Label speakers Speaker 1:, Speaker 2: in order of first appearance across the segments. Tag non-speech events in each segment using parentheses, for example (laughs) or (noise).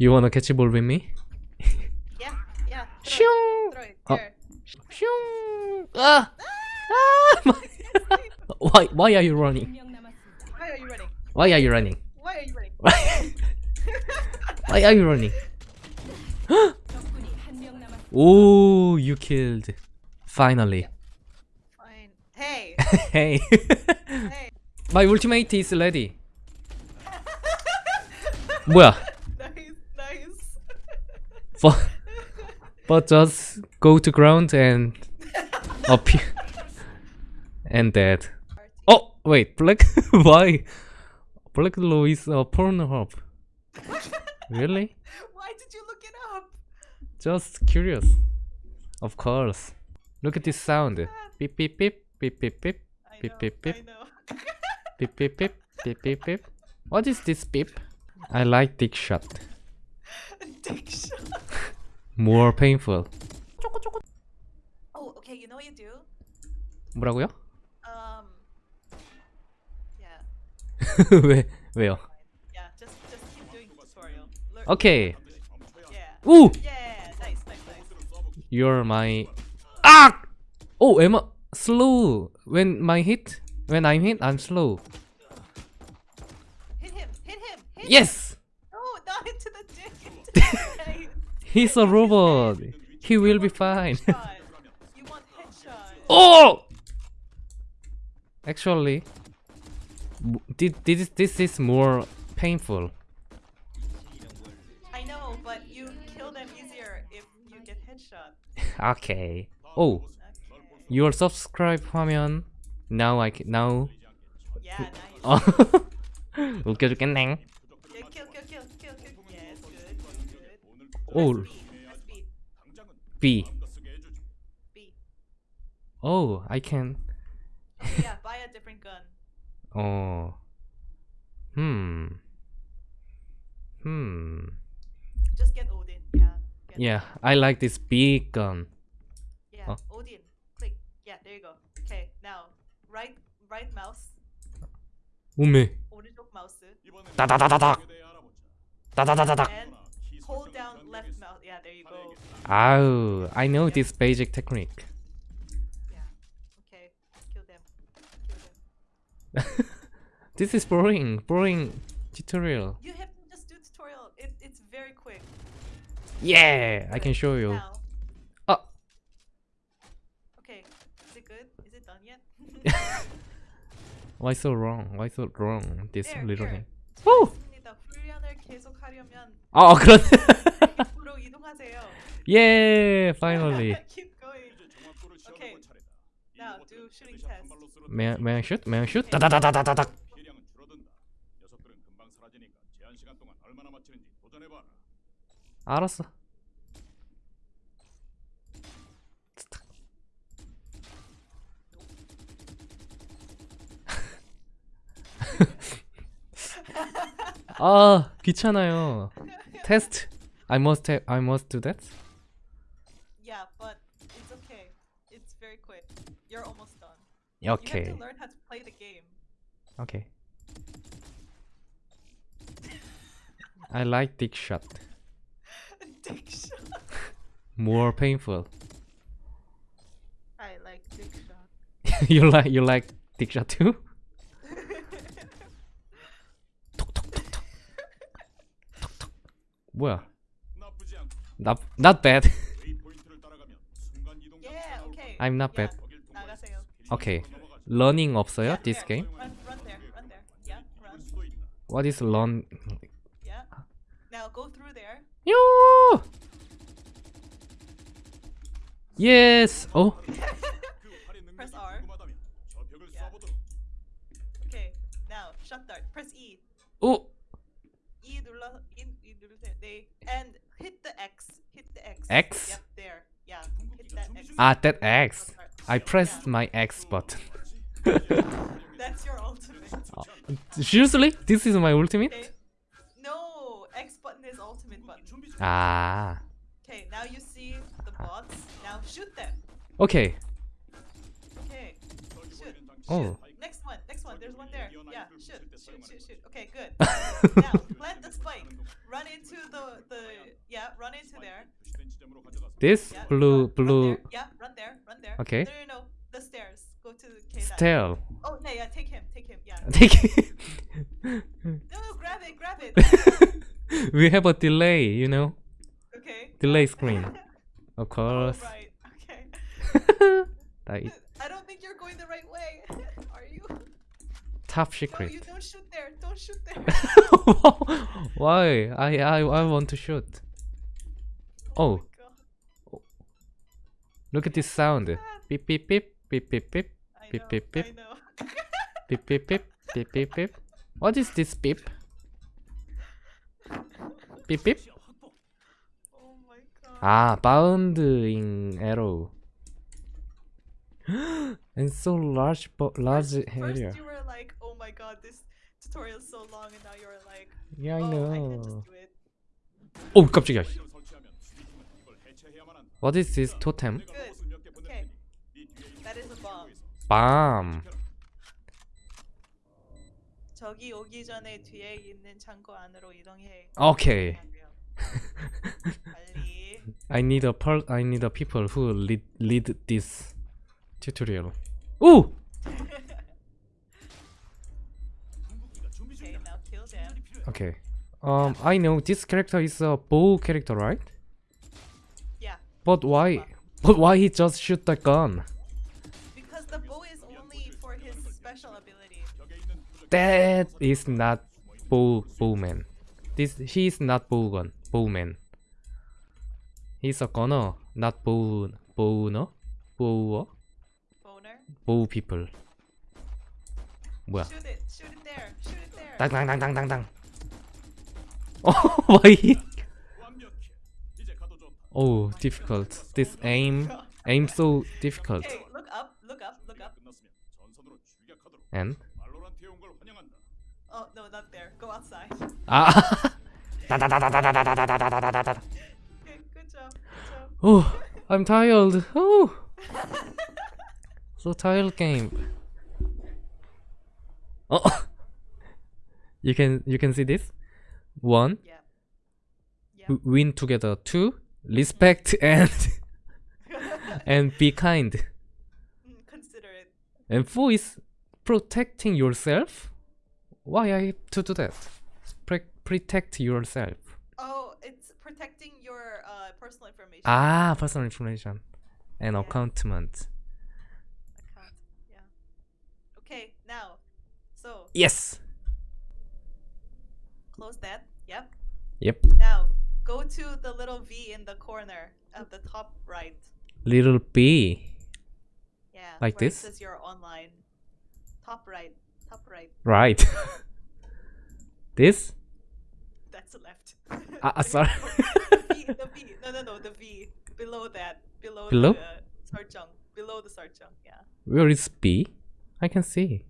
Speaker 1: You wanna catch a ball with me?
Speaker 2: yeah, yeah. Shoot!
Speaker 1: oh. Ah! ah! (laughs) Why, why are you running?
Speaker 2: Why are you running?
Speaker 1: Why are you running?
Speaker 2: Why are you running?
Speaker 1: why are you (laughs) running? (gasps) oh, you killed. Finally.
Speaker 2: Fine. Hey. (laughs)
Speaker 1: hey.
Speaker 2: hey.
Speaker 1: My ultimate is ready. 뭐야? But, but just go to ground and (laughs) appear and dead. Oh wait, black (laughs) why? Black Law is a uh, Pornhub. (laughs) Really?
Speaker 2: Why did you look it up?
Speaker 1: Just curious. Of course. Look at this sound. Beep beep beep beep beep beep Beep, beep, beep. Beep beep beep beep beep beep. What is this beep? I like dick shot.
Speaker 2: Dick shot
Speaker 1: More painful.
Speaker 2: Oh, okay. You know what you do?
Speaker 1: 뭐라고요?
Speaker 2: Um. Yeah, (laughs)
Speaker 1: 왜 왜요?
Speaker 2: yeah. Just, just keep doing tutorial. Learn.
Speaker 1: 오케이.
Speaker 2: Yeah.
Speaker 1: 우!
Speaker 2: Yeah. Nice, nice, nice.
Speaker 1: You're my 아! Oh, am I slow? When my hit, when I'm hit, I'm slow.
Speaker 2: Hit him! Hit him! Hit
Speaker 1: Yes,
Speaker 2: him! No, not into the dick. (laughs) Into the head.
Speaker 1: he's a robot. He will be fine.
Speaker 2: Headshot. You want headshot.
Speaker 1: oh! Actually, w- thi- this this is more painful.
Speaker 2: I know, but you kill them easier if you get headshot. (laughs)
Speaker 1: Okay. Oh,
Speaker 2: Okay.
Speaker 1: your subscribe 화면. Now I can now.
Speaker 2: Yeah, nice.
Speaker 1: 어. (laughs) 웃겨 죽겠네.
Speaker 2: good.
Speaker 1: Oh,
Speaker 2: Press B. Press
Speaker 1: B.
Speaker 2: B. B.
Speaker 1: Oh, I can. (laughs)
Speaker 2: Yeah, buy a different gun.
Speaker 1: Oh. Hmm. Hmm.
Speaker 2: Just get Odin. Yeah. Get
Speaker 1: Yeah, I like this big gun.
Speaker 2: Yeah,
Speaker 1: Oh.
Speaker 2: Odin. Click. Yeah, there you go. Okay, now right, right mouse,
Speaker 1: 오메.
Speaker 2: 오른쪽 마우스,
Speaker 1: 따다다다닥. 따다다다닥.
Speaker 2: and Yeah, there you go.
Speaker 1: Ow, I know this basic technique.
Speaker 2: Yeah. Okay, kill them. Kill (laughs) them.
Speaker 1: This is boring, boring tutorial.
Speaker 2: You have to just do tutorial. It, it's very quick.
Speaker 1: Yeah, I can show you.
Speaker 2: Now.
Speaker 1: Ah.
Speaker 2: Okay. Is it good? Is it done yet? (laughs)
Speaker 1: Why so wrong? Why so wrong? This
Speaker 2: There,
Speaker 1: little
Speaker 2: here.
Speaker 1: thing. 오!
Speaker 2: 좋습니다. (laughs) 훈련을 계속하려면
Speaker 1: 아, 그런. Yeah, finally.
Speaker 2: Keep going. Okay. Now do shooting test.
Speaker 1: May I, may I shoot? May I shoot? Okay.
Speaker 3: 다다다다다닥.
Speaker 1: 알았어. 아 귀찮아요. 테스트. I must have, I must do that.
Speaker 2: Okay. You have to learn how to play the game.
Speaker 1: Okay. I like dick shot. (laughs)
Speaker 2: dick shot. (laughs)
Speaker 1: More painful.
Speaker 2: I like dick shot. (laughs)
Speaker 1: you like you like dick shot too? 뭐야? Not not bad.
Speaker 2: yeah, okay.
Speaker 1: I'm not
Speaker 2: yeah.
Speaker 1: bad. Okay. Learning 없어요?
Speaker 2: Yeah,
Speaker 1: This
Speaker 2: there.
Speaker 1: game?
Speaker 2: Run, run there, run there. Yeah, run.
Speaker 3: 수도 있다.
Speaker 1: What is learn?
Speaker 2: Yeah. Now go through there.
Speaker 1: 요! Yes. Oh. (laughs)
Speaker 3: 그 활의 능력이
Speaker 2: Press R.
Speaker 3: 궁금하다면 저 벽을
Speaker 2: Yeah.
Speaker 3: 쏴보도록.
Speaker 2: Okay. Now shot dart. Press E.
Speaker 1: 오.
Speaker 2: E 눌러 E, e 누르세요. 네. And hit the X. Hit the X.
Speaker 1: X?
Speaker 2: Yep, there. Yeah. Hit that X.
Speaker 1: Ah, that X. I pressed my X button. (laughs)
Speaker 2: That's your ultimate. (laughs)
Speaker 1: Oh, seriously? This is my ultimate?
Speaker 2: Okay. No, X button is ultimate button.
Speaker 1: Ah.
Speaker 2: Okay, now you see the bots. Now shoot them.
Speaker 1: Okay.
Speaker 2: Okay. Shoot.
Speaker 1: Oh. Shoot.
Speaker 2: Next one, next one. There's one there. Yeah, shoot, shoot, shoot, shoot. Okay, good. (laughs) now, plant the spike. Run into the, the, yeah, run into there.
Speaker 1: This
Speaker 2: yeah,
Speaker 1: blue, blue.
Speaker 2: Yeah, there. Run there.
Speaker 1: Okay.
Speaker 2: No, no, no. The stairs. Go to K.
Speaker 1: stair.
Speaker 2: Oh, no, yeah. Take him. Take him. Yeah.
Speaker 1: Take it.
Speaker 2: No, no, grab it. Grab it. (laughs)
Speaker 1: we have a delay, you know,
Speaker 2: Okay.
Speaker 1: delay screen. (laughs) Of
Speaker 2: Oh,
Speaker 1: course.
Speaker 2: right. Okay. (laughs)
Speaker 1: Like,
Speaker 2: I don't think you're going the right way. Are you?
Speaker 1: top
Speaker 2: No,
Speaker 1: secret.
Speaker 2: you don't shoot there. Don't shoot there.
Speaker 1: Why? I I I want to shoot. Oh. look at this sound. Beep beep beep beep beep beep
Speaker 2: I
Speaker 1: Beep,
Speaker 2: know.
Speaker 1: beep, beep.
Speaker 2: I (laughs) know.
Speaker 1: beep beep beep beep beep beep. What is this beep? Beep beep.
Speaker 2: Oh my god.
Speaker 1: Ah, bounding arrow. and (gasps) so large, bo- large
Speaker 2: First
Speaker 1: area.
Speaker 2: you were like, oh my god, this tutorial is so long, and now you're like,
Speaker 1: Yeah, I
Speaker 2: oh, I can
Speaker 1: know.
Speaker 2: just do it.
Speaker 1: 오 깜짝이야. What is this totem?
Speaker 2: Okay. That is a bomb.
Speaker 1: Bomb. Okay. (laughs) I need a per I need a people who lead lead this tutorial.
Speaker 3: Ooh.
Speaker 2: okay.
Speaker 1: Um, I know this character is a bow character, right?
Speaker 2: Yeah,
Speaker 1: But why? But why he just shoot the gun?
Speaker 2: because the bow is only for his special ability.
Speaker 3: 벽에 있는 부적
Speaker 1: That is not bow bowman. This he is not bowgun bowman. He's a gunner, not bow bowner, bower,
Speaker 2: Boner.
Speaker 1: bow people. 뭐야?
Speaker 2: Shoot it. Shoot it there. Shoot it there.
Speaker 1: 땅땅땅땅땅땅. (laughs) Oh, why? Oh, difficult. This aim, aim so difficult.
Speaker 2: Hey, look up, look up, look up.
Speaker 1: And?
Speaker 2: Oh no, not there. Go outside.
Speaker 1: Ah. Oh, I'm tired. Oh. so tired game. Oh. you can you can see this. One.
Speaker 2: Yeah. Yeah.
Speaker 1: Win together. Two respect and (laughs) and be kind.
Speaker 2: Mm, Consider it.
Speaker 1: And four is protecting yourself. Why I have to do that? Pre- protect yourself.
Speaker 2: Oh, it's protecting your uh, personal information.
Speaker 1: Ah, personal information and
Speaker 2: Yeah.
Speaker 1: accountment.
Speaker 2: Account. Yeah. Okay, now. So
Speaker 1: Yes.
Speaker 2: close that. Yep.
Speaker 1: Yep.
Speaker 2: Now go to the little V in the corner at the top right.
Speaker 1: Little B.
Speaker 2: Yeah.
Speaker 1: Like this?
Speaker 2: It says you're online. Top right. Top right.
Speaker 1: Right. (laughs) this?
Speaker 2: That's left.
Speaker 1: Ah, ah, (laughs) sorry.
Speaker 2: the V. The V. No, no, no. The V below that. Below.
Speaker 1: Below?
Speaker 2: The sarjang. Below the sarjang. Yeah.
Speaker 1: Where is B? I can see.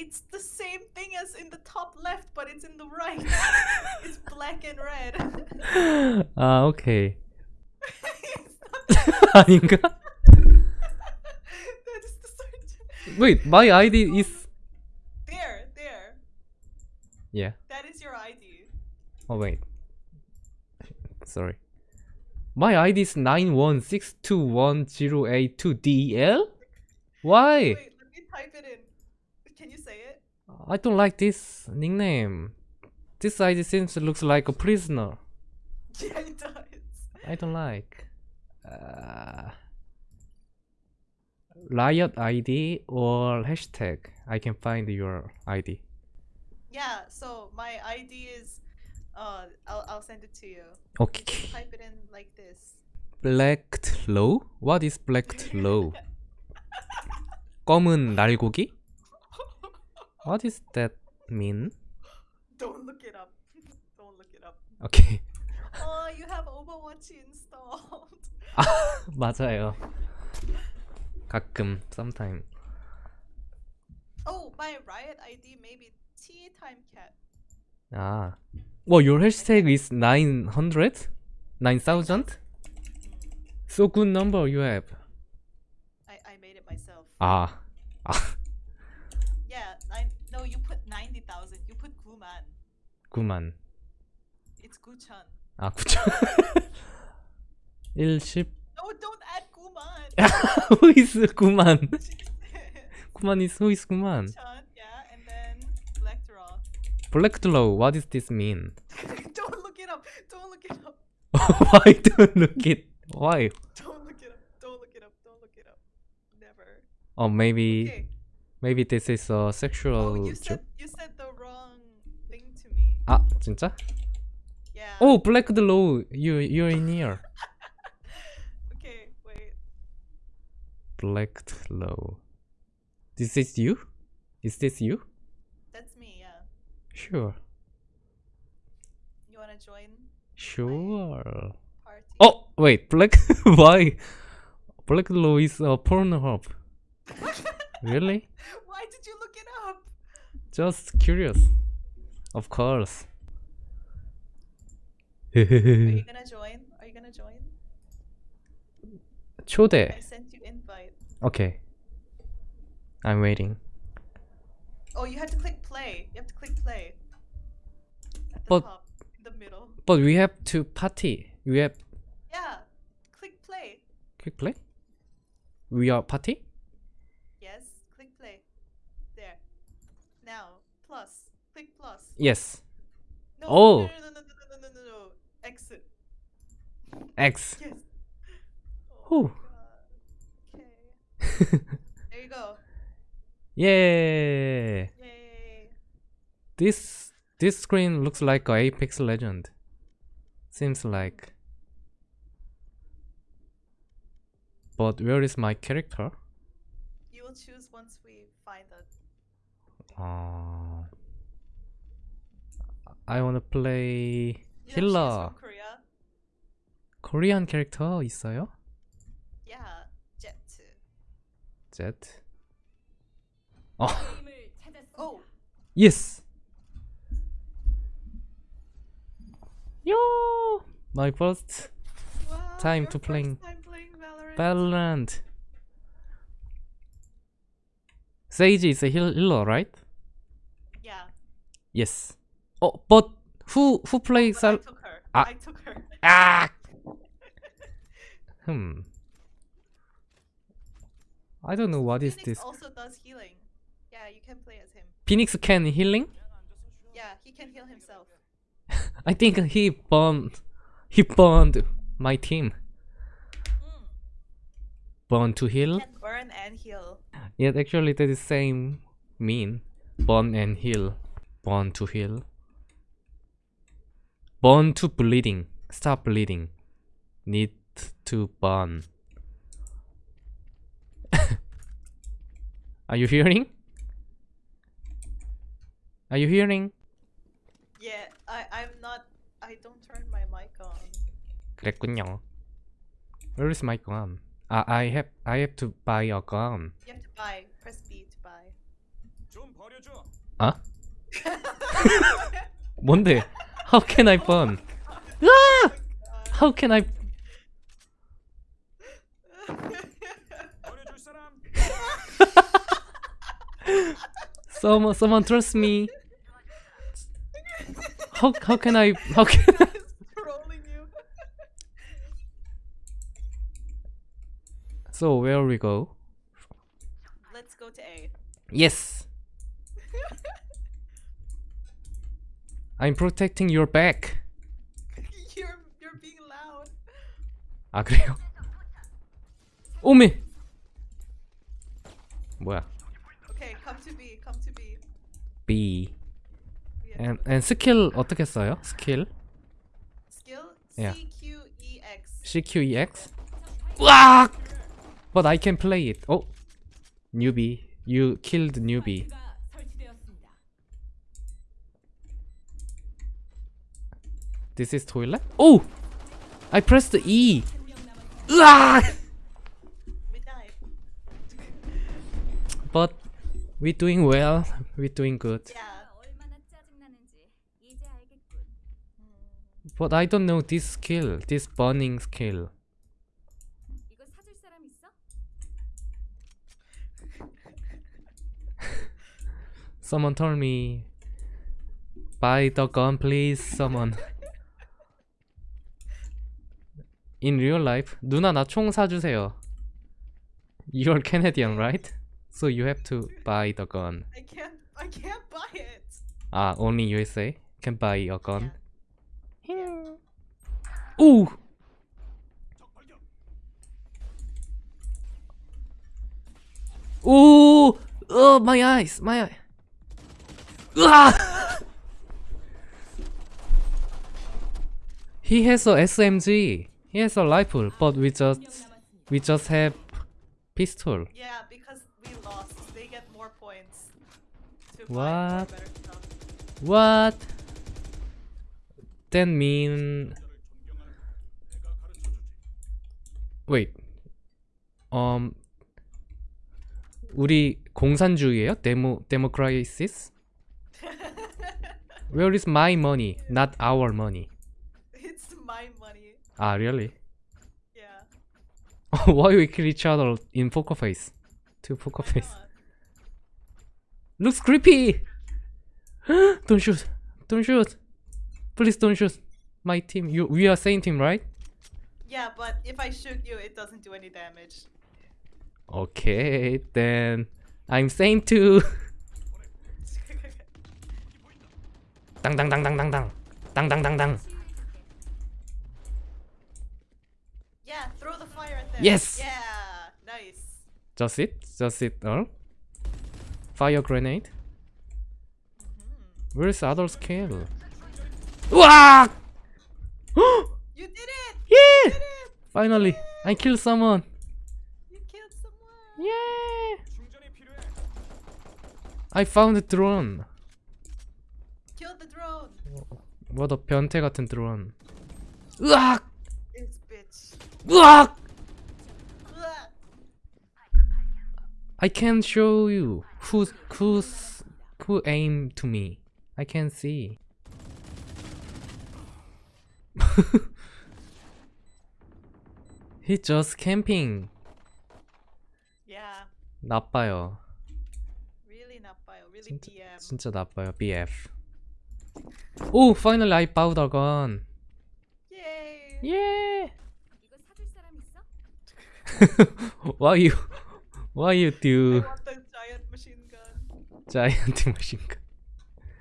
Speaker 2: It's the same thing as in the top left, but it's in the right. (laughs) it's black and red.
Speaker 1: Ah, okay.
Speaker 2: it's not
Speaker 1: 아닌가?
Speaker 2: that is the search.
Speaker 1: Wait, my ID is
Speaker 2: There, there.
Speaker 1: yeah.
Speaker 2: That is your ID.
Speaker 1: Oh wait. (laughs) Sorry. My ID is 916210822DL? Why?
Speaker 2: Wait, let me type it in. Can you say it?
Speaker 1: I don't like this nickname. This ID seems looks like a prisoner. (laughs)
Speaker 2: Yeah, it does.
Speaker 1: I don't like. Uh, riot ID or hashtag. I can find your ID.
Speaker 2: Yeah, so my ID is uh I'll I'll send it to you.
Speaker 1: Okay.
Speaker 2: Just type it in like this.
Speaker 1: Blacked low? What is blacked low? (laughs) 검은 날고기? What does that mean?
Speaker 2: Don't look it up. (laughs) Don't look it up.
Speaker 1: Okay. (laughs)
Speaker 2: Oh, you have Overwatch installed. (laughs)
Speaker 1: 맞아요. 가끔, sometime.
Speaker 2: Oh, my Riot ID maybe T time cat.
Speaker 1: 아. Well, your hashtag is 900? 9000? So good number you have.
Speaker 2: I I made it myself.
Speaker 1: 아. 아.
Speaker 2: thousand. You
Speaker 1: put Guman. Guman.
Speaker 2: It's Guchan.
Speaker 1: Ah, 9천. 10.
Speaker 2: No, don't add Guman. (laughs)
Speaker 1: who is Guman? Guman (laughs) is who is Guman?
Speaker 2: Guchan, yeah, and then
Speaker 1: Blackdraw. Blackdraw. What does this mean? (laughs)
Speaker 2: don't look it up. Don't look it up.
Speaker 1: Why don't look it? Why?
Speaker 2: Don't look it up. Don't look it up. Don't look it up. Never.
Speaker 1: Oh, maybe.
Speaker 2: Okay.
Speaker 1: Maybe this is a sexual.
Speaker 2: Oh,
Speaker 1: you
Speaker 2: said, you said
Speaker 1: 아, 진짜?
Speaker 2: Yeah.
Speaker 1: Oh, Black Glow, you you're in here. (laughs)
Speaker 2: Okay. Wait.
Speaker 1: Black Glow. This is you? Is this you?
Speaker 2: That's me. Yeah.
Speaker 1: Sure.
Speaker 2: You wanna join
Speaker 1: Sure.
Speaker 2: party?
Speaker 1: Oh, wait, Black (laughs) why? Black Glow is a Pornhub. (laughs) Really?
Speaker 2: Why did you look it up?
Speaker 1: Just curious. Of course. (laughs)
Speaker 2: Are you gonna join? Are you gonna join?
Speaker 1: 초대.
Speaker 2: I sent you invite.
Speaker 1: Okay. I'm waiting.
Speaker 2: Oh, you have to click play. You have to click play. At the
Speaker 1: But-
Speaker 2: top, in the middle.
Speaker 1: But we have to party. We have
Speaker 2: Yeah. Click play.
Speaker 1: Click play. We are party.
Speaker 2: Yes. No,
Speaker 1: oh.
Speaker 2: No, no, no, no, no, no, no, X.
Speaker 1: X.
Speaker 2: Yes. Oh, okay. (laughs) there you go.
Speaker 1: Yay.
Speaker 2: Yay.
Speaker 1: This this screen looks like a Apex Legend. Seems like. But where is my character?
Speaker 2: You will choose once we find it.
Speaker 1: Uh, I wanna play healer. Korean character, 있어요?
Speaker 2: Yeah,
Speaker 1: Jett. Jett.
Speaker 2: Oh.
Speaker 1: Yes. Yo, my first
Speaker 2: wow,
Speaker 1: time to playing,
Speaker 2: time playing Valorant.
Speaker 1: Valorant. Sage is a healer, right?
Speaker 2: Yeah.
Speaker 1: Yes. Oh, but who who plays
Speaker 2: But I took her.
Speaker 1: Ah.
Speaker 2: I took her. (laughs)
Speaker 1: Ah. (laughs) Hmm. I don't know what is
Speaker 2: Phoenix
Speaker 1: this.
Speaker 2: also does healing. Yeah, you can play as him.
Speaker 1: Phoenix can healing?
Speaker 2: Yeah, he can heal himself. (laughs)
Speaker 1: I think he burned. He burned my team.
Speaker 2: Mm.
Speaker 1: Burn to heal.
Speaker 2: Can burn and heal.
Speaker 1: Yet actually that is the same mean. Burn and heal. Burn to heal. Burn to bleeding. Stop bleeding. Need to burn. (laughs) Are you hearing? Are you hearing?
Speaker 2: Yeah, I I'm not. I don't turn my mic on.
Speaker 1: 그랬군요. Where is my gun? Ah, I have I have to buy a gun.
Speaker 2: You have to buy. Press B to buy.
Speaker 3: 좀 버려줘.
Speaker 1: 아? (laughs) 뭔데? How can I bomb? Ah! How can I... (laughs) someone, someone trust me. How, how can I... How can I... (laughs) So where we go?
Speaker 2: Let's go to A.
Speaker 1: Yes. (laughs) I'm protecting your back. (laughs)
Speaker 2: you're you're being loud.
Speaker 1: 아 그래요? 오메. 뭐야?
Speaker 2: Okay, come to B. Come to B.
Speaker 1: B.
Speaker 2: We have
Speaker 1: And and 스킬 어떻게 써요? 스킬?
Speaker 2: skill
Speaker 1: Yeah.
Speaker 2: C Q E X.
Speaker 1: CQEX? 와! But I can play it. Oh, newbie. You killed newbie. This is toilet? Oh! I pressed the E!
Speaker 2: Ah!
Speaker 1: but we're doing well. We're doing good. But I don't know this skill, this burning skill. (laughs) someone told me, buy the gun please, someone. In real life, 누나 나 총 사주세요. You're Canadian, right? So you have to buy the gun.
Speaker 2: I can't. I can't buy it.
Speaker 1: Ah, only USA can buy a gun. Here. Ooh. Ooh. Oh, my eyes, my eye. Ah! he has a SMG. He has a rifle, but we just we just have pistol.
Speaker 2: Yeah, because we lost. They get more points. To buy more
Speaker 1: What?
Speaker 2: better stuff.
Speaker 1: What? That mean wait. Um 우리 공산주의예요? 데모 데모크라이시스? (laughs) Where is my money? Not our money.
Speaker 2: It's my money.
Speaker 1: Ah, really?
Speaker 2: Yeah. (laughs)
Speaker 1: Why we kill each other in poker face? Two poker
Speaker 2: Why
Speaker 1: face.
Speaker 2: not? (laughs)
Speaker 1: Looks creepy. (gasps) don't shoot. Don't shoot. Please don't shoot. My team. You. We are same team, right?
Speaker 2: Yeah, but if I shoot you, it doesn't do any damage.
Speaker 1: Okay, then I'm same too. (laughs) Dang dang dang dang dang dang. Dang dang dang dang.
Speaker 2: yeah, throw the fire at them.
Speaker 1: Yes!
Speaker 2: Yeah, nice.
Speaker 1: Just it. Just it. All. Fire grenade. Where's other skill? Wow! (gasps)
Speaker 2: You did it!
Speaker 1: yeah!
Speaker 2: Did it!
Speaker 1: Finally, I killed someone.
Speaker 2: You killed someone.
Speaker 1: Yeah!
Speaker 3: 충전이 필요해.
Speaker 1: I found a drone.
Speaker 2: Killed the drone.
Speaker 1: 뭐더 변태 같은 드론. 으악!
Speaker 2: This bitch.
Speaker 1: 으악! I can show you who who's who aim to me. I can see. (laughs) He just camping.
Speaker 2: Yeah,
Speaker 1: 나빠요.
Speaker 2: really napayo. Really
Speaker 1: 진짜,
Speaker 2: BM.
Speaker 1: 진짜 나빠요. BF. Oh, finally I bought a gun.
Speaker 2: Yay!
Speaker 1: Yeah.
Speaker 4: 이거 사줄 사람 있어? (laughs)
Speaker 1: why you Why you
Speaker 2: I
Speaker 1: do
Speaker 2: want the giant machine gun.
Speaker 1: giant (laughs) machine gun?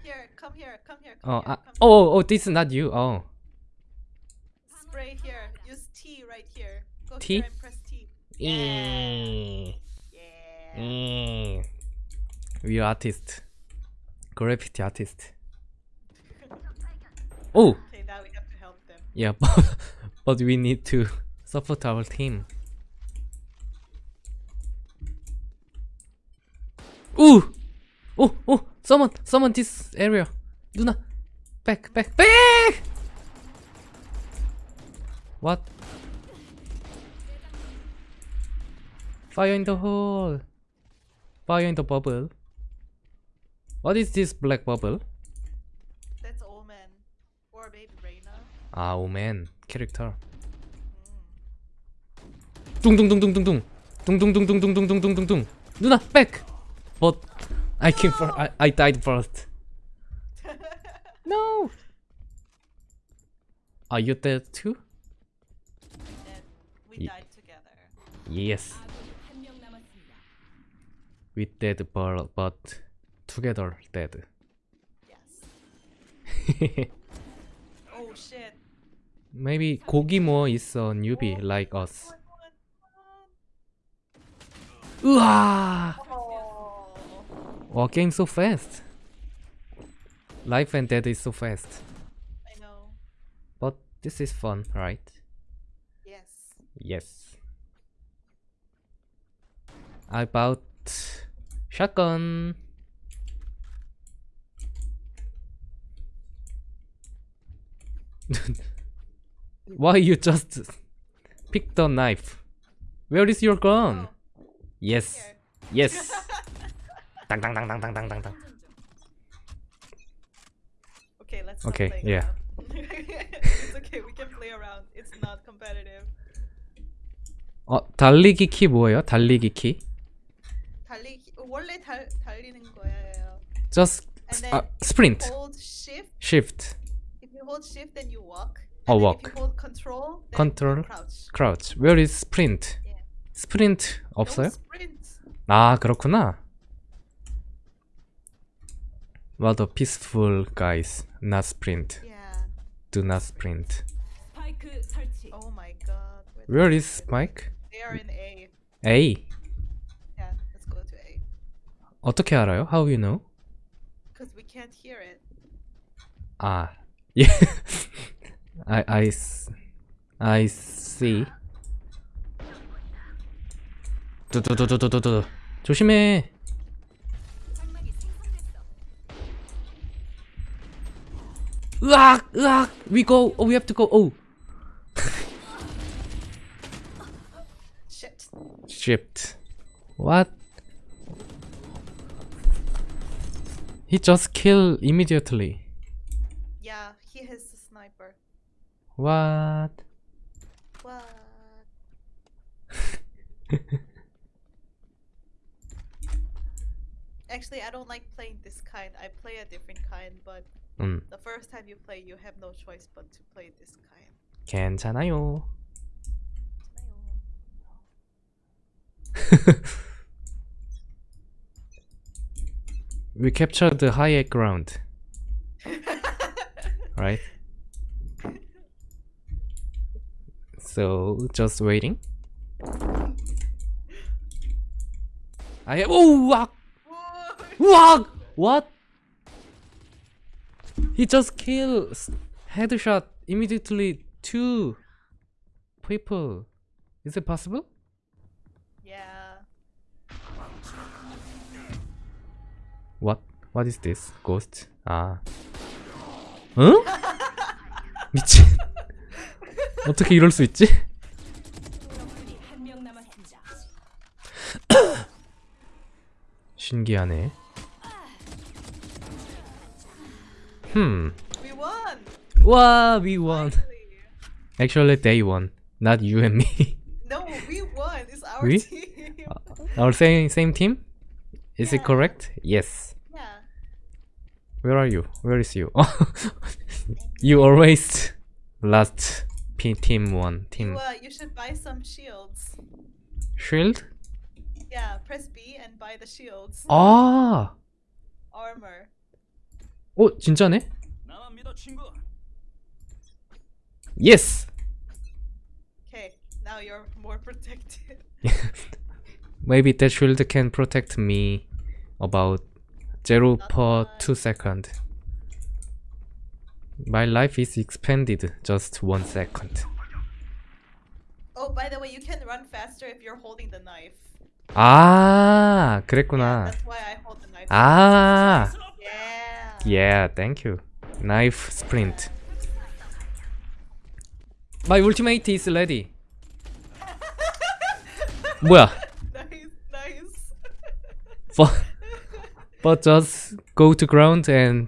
Speaker 2: Here, come here, come here, come
Speaker 1: Oh,
Speaker 2: here.
Speaker 1: uh,
Speaker 2: come
Speaker 1: oh, oh, this is not you. Oh,
Speaker 2: Spray here. Use T right here. Go
Speaker 1: T?
Speaker 2: here and press T.
Speaker 1: Eh.
Speaker 2: Yeah.
Speaker 1: Mm. We are artist. Graffiti artist. (laughs) Oh,
Speaker 2: Okay, now we have to help them.
Speaker 1: yeah, (laughs) but, but we need to support our team. Ooh! Oh, oh! Someone, someone, this area. Do. Back, back, back! What? Fire in the hole! Fire in the bubble. What is this black bubble?
Speaker 2: That's Omen. Or maybe Reyna.
Speaker 1: Ah, Omen. Character. 둥둥둥둥둥둥 둥둥둥둥둥둥둥둥둥둥둥둥 누나 back. But I came for I, I died first. no. Are you dead too?
Speaker 2: We, died together.
Speaker 1: Yes. We dead but, but together dead.
Speaker 2: Yes. oh shit.
Speaker 1: Maybe Kogimo is a newbie oh, like us.
Speaker 2: Uah!
Speaker 1: Wow game so fast life and death is so fast
Speaker 2: I know.
Speaker 1: but this is fun right
Speaker 2: Yes.
Speaker 1: Yes. I bought shotgun. (laughs) Why you just pick the knife? Where is your gun? Oh. Yes.
Speaker 2: Here.
Speaker 1: Yes. (laughs) dang.
Speaker 2: Okay, let's
Speaker 1: Okay,
Speaker 2: stop playing
Speaker 1: yeah.
Speaker 2: around. it's okay, we can play around. It's not competitive.
Speaker 1: 어 달리기 키 뭐예요? 달리기 키?
Speaker 2: 달리기 원래 달 달리는 거예요.
Speaker 1: Just
Speaker 2: And
Speaker 1: uh,
Speaker 2: then
Speaker 1: sprint.
Speaker 2: hold shift
Speaker 1: shift,
Speaker 2: If you hold shift, then you walk.
Speaker 1: Oh,
Speaker 2: and then
Speaker 1: walk.
Speaker 2: If you hold control, then
Speaker 1: Control.
Speaker 2: you crouch.
Speaker 1: crouch. Where is sprint?
Speaker 2: Yeah. No
Speaker 1: 없어요?
Speaker 2: sprint.
Speaker 1: 아 그렇구나. What a peaceful guys. Not sprint.
Speaker 2: Yeah.
Speaker 1: Do not sprint.
Speaker 4: 스파이크 설치.
Speaker 2: Oh my god. Where the
Speaker 1: Where
Speaker 2: fuck
Speaker 1: is
Speaker 2: it?
Speaker 1: Spike?
Speaker 2: They are in A.
Speaker 1: A.
Speaker 2: Yeah, let's go to A.
Speaker 1: 어떻게 알아요? How you know?
Speaker 2: Because we can't hear it.
Speaker 1: 아, (laughs) 예. I I s- I see. 두두두두두두. 조심해. Ah, ah, we go. Oh, we have to go. Oh.
Speaker 2: Shipped.
Speaker 1: Shipped. What? He just kill immediately.
Speaker 2: Yeah, he has a sniper.
Speaker 1: What?
Speaker 2: What? (laughs) Actually, I don't like playing this kind. I play a different kind, but
Speaker 1: 음,
Speaker 2: the first time you play, you have no choice but to play this kind.
Speaker 1: 괜찮아요. (laughs) We captured the higher ground, (laughs) right? So just waiting. I have. Oh, wak, wak. What? He just kills headshot immediately two people. Is it possible?
Speaker 2: yeah.
Speaker 1: What? What is this? Ghost? 아. 응? 미친. 어떻게 이럴 수 있지? 신기하네. Hmm.
Speaker 2: We won!
Speaker 1: Wow, we won.
Speaker 2: Finally.
Speaker 1: Actually, they won. Not you and me.
Speaker 2: No, we won. It's our
Speaker 1: We?
Speaker 2: team.
Speaker 1: Our same same team? Is it correct? Yes.
Speaker 2: yeah.
Speaker 1: Where are you? Where is you? (laughs) you always last P team one team
Speaker 2: You, uh, you should buy some shields.
Speaker 1: shield.
Speaker 2: Yeah, press B and buy the shields.
Speaker 1: Ah!
Speaker 2: Armor.
Speaker 1: 어 진짜네?
Speaker 3: 나만 믿어 친구.
Speaker 1: Yes.
Speaker 2: Okay, now you're more protected. (laughs)
Speaker 1: Maybe that shield can protect me about zero
Speaker 2: Not
Speaker 1: per
Speaker 2: much.
Speaker 1: two second. My life is expanded just one second.
Speaker 2: Oh, by the way, you can run faster if you're holding the knife.
Speaker 1: 아,
Speaker 2: Yeah,
Speaker 1: 그랬구나.
Speaker 2: that's why I hold the knife.
Speaker 1: 아,
Speaker 2: Yeah.
Speaker 1: yeah, thank you. Knife sprint. My ultimate is ready. 뭐야?
Speaker 2: Nice, nice.
Speaker 1: But, (laughs) but just go to ground and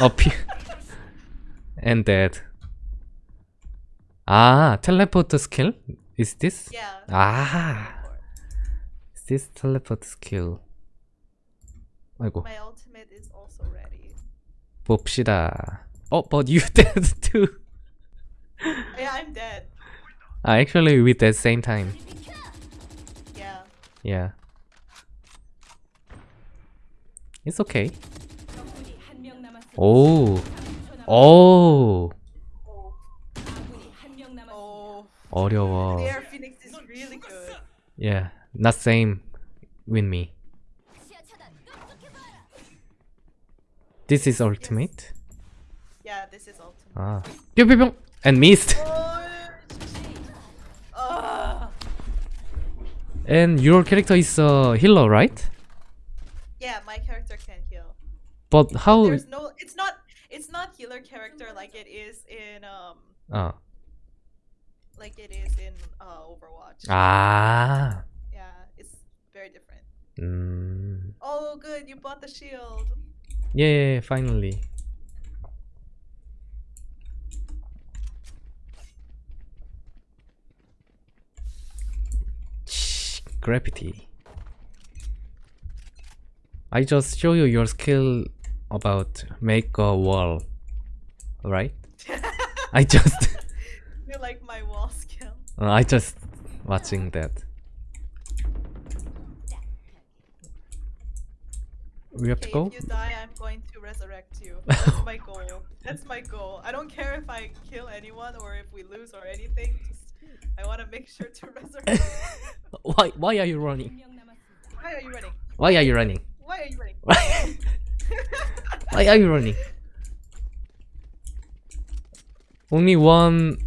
Speaker 1: appear and dead. 아, teleport skill? Is this?
Speaker 2: yeah.
Speaker 1: 아, is this teleport skill? 아이고,
Speaker 2: My ultimate is also ready.
Speaker 1: 봅시다. Oh, but you (laughs) dead too.
Speaker 2: Yeah, I'm dead.
Speaker 1: Ah, actually, with the same time.
Speaker 2: Yeah.
Speaker 1: Yeah. It's okay.
Speaker 4: 적군이 한 명 남았습니다.
Speaker 1: 오,
Speaker 4: 30초 남았-
Speaker 1: 오,
Speaker 4: 아군이 한 명 남았습니다.
Speaker 2: Oh.
Speaker 1: 어려워.
Speaker 2: The Air Phoenix is really good.
Speaker 1: Yeah, not same with me. This is ultimate? Yes.
Speaker 2: Yeah, this is ultimate.
Speaker 1: Ah. Pew And missed!
Speaker 2: Oh,
Speaker 1: and your character is uh, a healer, right?
Speaker 2: Yeah, my character can heal.
Speaker 1: But how?
Speaker 2: There's no. It's not. It's not healer character like it is in um.
Speaker 1: Ah.
Speaker 2: Like it is in uh, Overwatch.
Speaker 1: Ah.
Speaker 2: Yeah, it's very different.
Speaker 1: Mm.
Speaker 2: Oh, good! You bought the shield
Speaker 1: yeah, finally. Gravity. I just show you your skill about make a wall, right? (laughs) I just
Speaker 2: you like my wall skill.
Speaker 1: uh, I just watching that. We have to go
Speaker 2: resurrect you. (laughs) That's my goal. That's my goal. I don't care if I kill anyone or if we lose or anything. Just, I want to make sure to (laughs) resurrect. (laughs)
Speaker 1: why? Why are you running?
Speaker 2: Why are you running?
Speaker 1: Why are you running?
Speaker 2: Why are you running?
Speaker 1: why are you running? Only one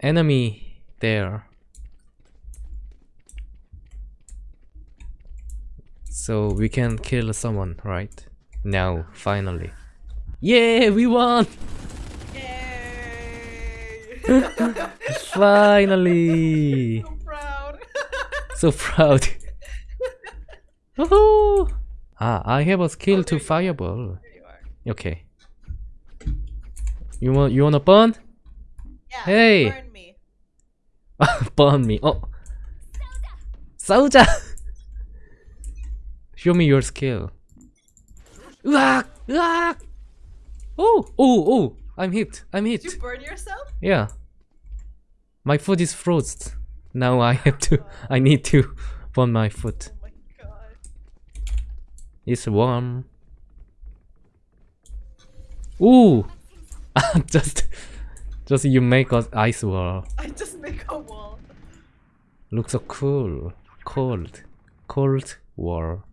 Speaker 1: enemy there. So we can kill someone, right? Now, finally. Yeah, we won!
Speaker 2: Yay! (laughs)
Speaker 1: finally!
Speaker 2: So proud! (laughs)
Speaker 1: so proud. Ah, I have a skill oh, to fireball.
Speaker 2: You
Speaker 1: okay. You want you wanna burn?
Speaker 2: Yeah,
Speaker 1: hey.
Speaker 2: burn me. (laughs)
Speaker 1: burn me. Oh. Sauja. Show me your skill. Ah! Ah! Oh! Oh! Oh! I'm hit! I'm hit!
Speaker 2: Did you burn yourself?
Speaker 1: Yeah. My foot is frozen. Now I have to. I need to burn my foot.
Speaker 2: Oh my god.
Speaker 1: It's warm. Ooh! (laughs) just, just you make an ice wall.
Speaker 2: I just make a wall.
Speaker 1: Looks so cool. Cold, cold wall.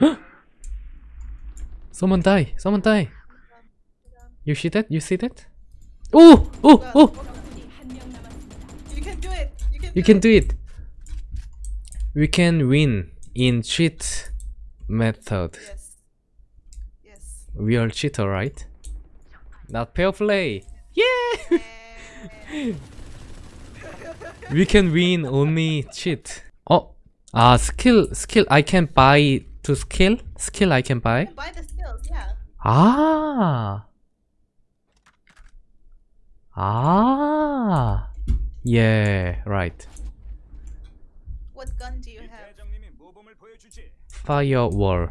Speaker 1: (gasps) (laughs) Someone die! Someone die! You see that? You see that? Oh! Oh! Oh!
Speaker 2: You can do it! You can, do, it.
Speaker 1: We can win in cheat method.
Speaker 2: Yes. Yes.
Speaker 1: We are cheater, right? Not pale play. Yeah! (laughs) we can win only cheat. Oh, ah, uh, skill, skill. I can buy to skill. Skill I can buy.
Speaker 2: buy
Speaker 1: Ah. Ah. Yeah, right.
Speaker 2: What gun do you have?
Speaker 1: Firewall.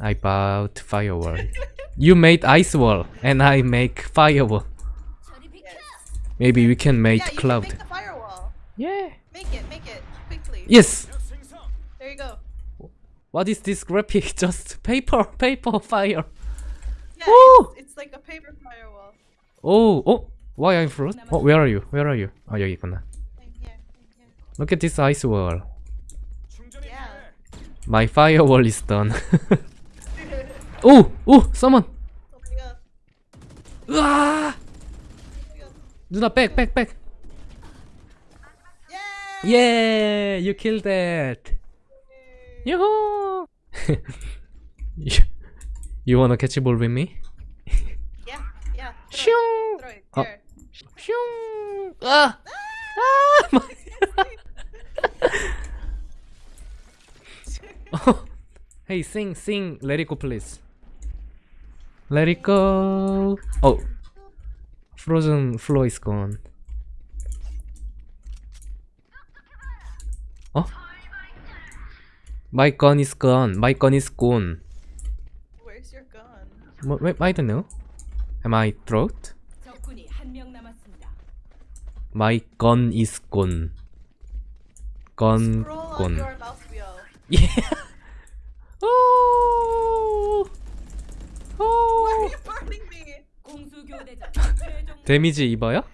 Speaker 1: I bought firewall. (laughs) you made ice wall, and I make firewall. Maybe we can make
Speaker 2: yeah,
Speaker 1: cloud.
Speaker 2: Make
Speaker 1: yeah.
Speaker 2: Make it, make it, quickly.
Speaker 1: Yes. What is this graphic? Just (laughs) paper, paper fire.
Speaker 2: Yeah.
Speaker 1: Woo!
Speaker 2: It's, it's like a paper firewall.
Speaker 1: Oh, oh. Why I'm fruit? Oh, where are you? Where are you? 아 여기 있구나.
Speaker 2: I'm here. I'm here.
Speaker 1: Look at this ice wall.
Speaker 3: 충전이
Speaker 2: Yeah.
Speaker 3: 필요해.
Speaker 1: My firewall is done. (laughs) (laughs) oh, oh, someone.
Speaker 2: Oh my god.
Speaker 1: 으아!
Speaker 2: Oh my god.
Speaker 1: 누나 back, back, back.
Speaker 2: Yay!
Speaker 1: Yeah, you killed that. Yoo (laughs) you, wanna catch a ball with me?
Speaker 2: yeah, yeah. Throw Shoo!
Speaker 1: Oh. Shoo! Ah! Ah! ah! (laughs) (laughs) Oh. Hey, sing, sing, let it go, please. Let it go. Oh, frozen floor is gone. Oh. My gun is gone. My gun is gone.
Speaker 2: Where's your gun?
Speaker 1: Wh- wh- I don't know. Am I throat?
Speaker 4: 적군이 한명 남았습니다.
Speaker 1: My gun is gone. Gun
Speaker 2: Scroll on
Speaker 1: gone.
Speaker 2: your mouse wheel.
Speaker 1: Yeah. Oh.
Speaker 2: Why are
Speaker 1: Oh.
Speaker 2: you burning me?
Speaker 4: 공수 교대전 최종
Speaker 1: 데미지 입어요?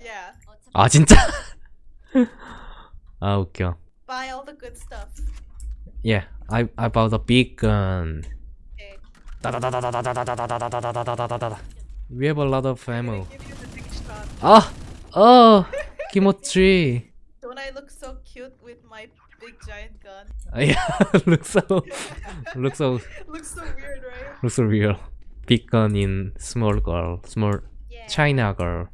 Speaker 2: Yeah.
Speaker 1: 아 진짜? 아 웃겨.
Speaker 2: Buy all the good stuff.
Speaker 1: Yeah, I I bought a big um, gun. We have a lot of ammo. Ah! Oh! (laughs) Kimochi!
Speaker 2: Don't I look so cute with my big giant gun? (laughs)
Speaker 1: yeah, (laughs) looks so... looks so...
Speaker 2: looks so weird, right?
Speaker 1: Looks so real. Big gun in small girl. Small... China girl.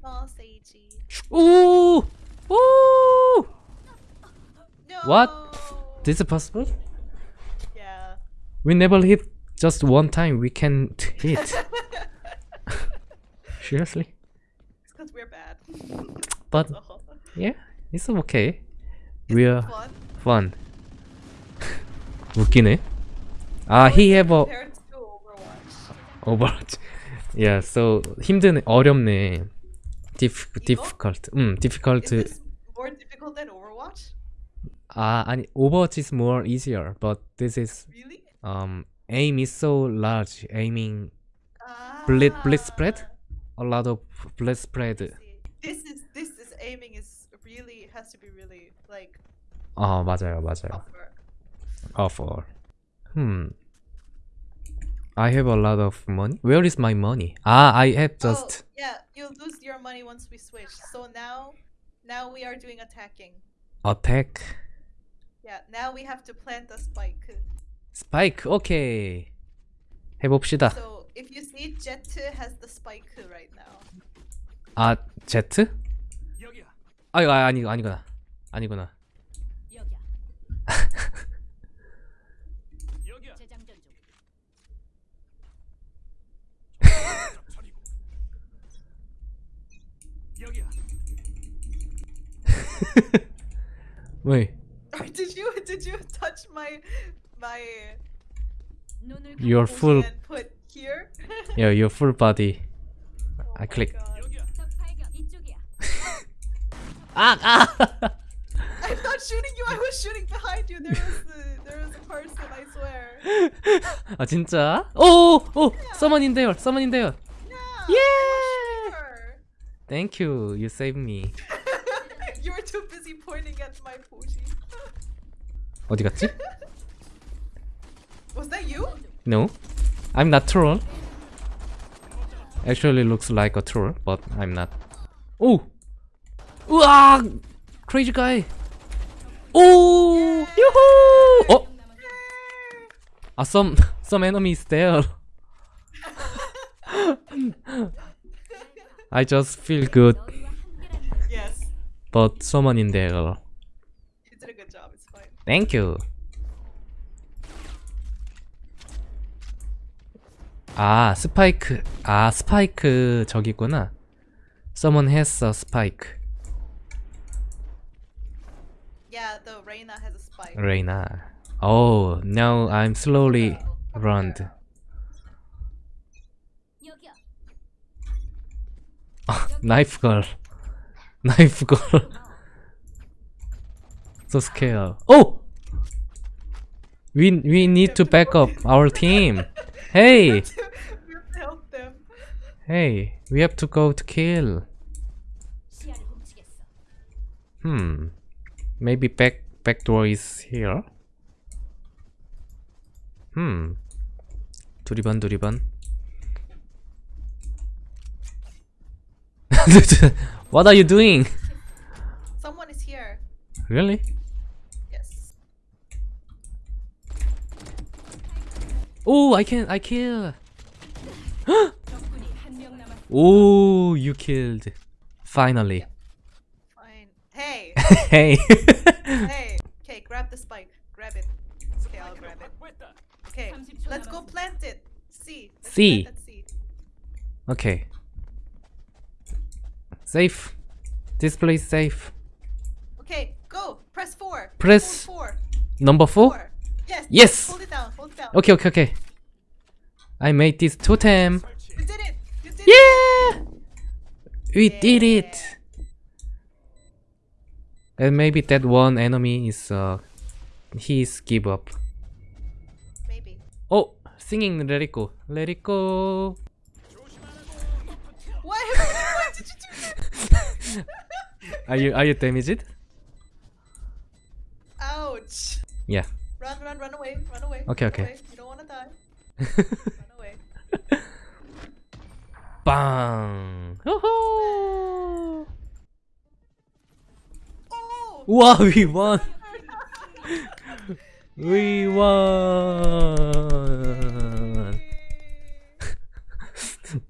Speaker 2: Small Seiji.
Speaker 1: Ooh! Ooh! What? This is possible?
Speaker 2: Yeah.
Speaker 1: We never hit just one time. We can hit. (laughs) Seriously?
Speaker 2: It's because we're bad. (laughs)
Speaker 1: But
Speaker 2: So,
Speaker 1: yeah, it's okay. We're
Speaker 2: fun.
Speaker 1: fun. 웃기네. 아, he have a
Speaker 2: Compared to Overwatch.
Speaker 1: Overwatch. Yeah, so 힘드네, 어렵네. Diff,
Speaker 2: 이거?
Speaker 1: difficult. 음, difficult.
Speaker 2: Is this more difficult than Overwatch?
Speaker 1: 아, 아니, Overwatch is more easier, but this is
Speaker 2: Really?
Speaker 1: um aim is so large. Aiming Blitz, blitz spread?
Speaker 2: Ah,
Speaker 1: a lot of blast spread.
Speaker 2: see. This is this is aiming is really has to be really like
Speaker 1: 아, 맞아요, 맞아요.
Speaker 2: tougher.
Speaker 1: Of all. Hmm. I have a lot of money. Where is my money? Ah, I have just
Speaker 2: oh, yeah, you lose your money once we switch. So now now we are doing attacking.
Speaker 1: attack.
Speaker 2: Yeah, now we have to plant the spike.
Speaker 1: 스파이크. 오케이. 해봅시다.
Speaker 2: So if you see Jet has the spike right now.
Speaker 1: 아, 제트? 아, 아니, 아니구나. 아니구나.
Speaker 4: 여기야.
Speaker 3: 여기야.
Speaker 4: 재장전
Speaker 3: 차리고. 여기야.
Speaker 1: 왜?
Speaker 2: did you did you touch my my
Speaker 4: 눈을
Speaker 1: Your
Speaker 4: 감고
Speaker 1: full,
Speaker 2: and put here? (laughs)
Speaker 1: yeah, your full body.
Speaker 2: Oh
Speaker 1: I
Speaker 2: my
Speaker 1: click.
Speaker 2: God.
Speaker 3: 여기야.
Speaker 4: 적 발견. 이쪽이야.
Speaker 1: 아, (laughs) 아.
Speaker 2: I'm not shooting you. I was shooting behind you. There was the, there was a person. I swear. (laughs)
Speaker 1: 아, 진짜? 오, 오, someone in there. Someone in there.
Speaker 2: Yeah.
Speaker 1: Yeah.
Speaker 2: I was shooting her.
Speaker 1: Thank you. You saved me.
Speaker 2: you were too busy pointing at my Fuji.
Speaker 1: 어디 갔지?
Speaker 2: Was that you?
Speaker 1: No. I'm not troll. Actually looks like a troll, but I'm not. 오! 우와! Crazy guy. 오! 유후! 어? 아, some some enemies there. (laughs) I just feel good,
Speaker 4: 너희와 함께라는
Speaker 2: Yes.
Speaker 1: but someone in there.
Speaker 2: You.
Speaker 1: 아, 스파이크. 아, 스파이크 저기구나. Someone has a spike.
Speaker 2: Yeah, the Reina has a spike.
Speaker 1: Reina. Oh, now I'm slowly run.
Speaker 4: 여기야.
Speaker 1: Knife girl. Knife girl. so scared. Oh! We we need to back up our team. Hey,
Speaker 2: we have to help them.
Speaker 1: hey, we have to go to kill.
Speaker 4: 시야를 훔치겠어.
Speaker 1: Hmm. Maybe back back door is here. Hmm. 두리번 두리번. (laughs) what are you doing?
Speaker 2: Someone is here.
Speaker 1: Really? Oh, I can, I kill. (gasps) oh, you killed. Finally.
Speaker 2: Fine. Hey. (laughs)
Speaker 1: hey. (laughs)
Speaker 2: hey. Okay, grab the spike. Grab it. Okay, I'll grab it. Okay, let's go plant it. See. Let's Plant
Speaker 1: Okay. Safe. This place safe.
Speaker 2: Okay, go. Press four.
Speaker 1: Press.
Speaker 2: Four.
Speaker 1: Number four.
Speaker 2: four. Yes.
Speaker 1: Yes.
Speaker 2: Hold it down.
Speaker 1: Okay, okay, okay. I made this totem.
Speaker 2: You did it. You did it.
Speaker 1: Yeah! We did it! And maybe that one enemy is uh he's give up.
Speaker 2: Maybe.
Speaker 1: Oh singing let it go. Let it go.
Speaker 2: What? (laughs) Why did you do? (laughs)
Speaker 1: Are you are you damaged?
Speaker 2: Ouch.
Speaker 1: Yeah.
Speaker 2: Run, run, run away. Run away.
Speaker 1: Okay,
Speaker 2: run
Speaker 1: okay.
Speaker 2: away. You don't want to die. Run away. (laughs)
Speaker 1: Bang! Woohoo!
Speaker 2: Oh!
Speaker 1: Wow, we won! (laughs) We won! (laughs)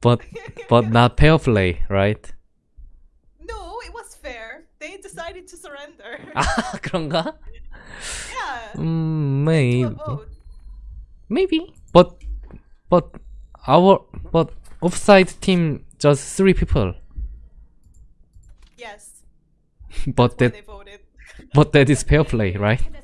Speaker 1: but but not fair play, right?
Speaker 2: No, it was fair. They decided to surrender.
Speaker 1: 아 그런가?
Speaker 2: Mm, yeah.
Speaker 1: 음,
Speaker 2: Do a
Speaker 1: maybe, maybe. But but our but offside team just three people.
Speaker 2: Yes.
Speaker 1: But that
Speaker 2: they voted. (laughs)
Speaker 1: but that is fair play, right? (laughs)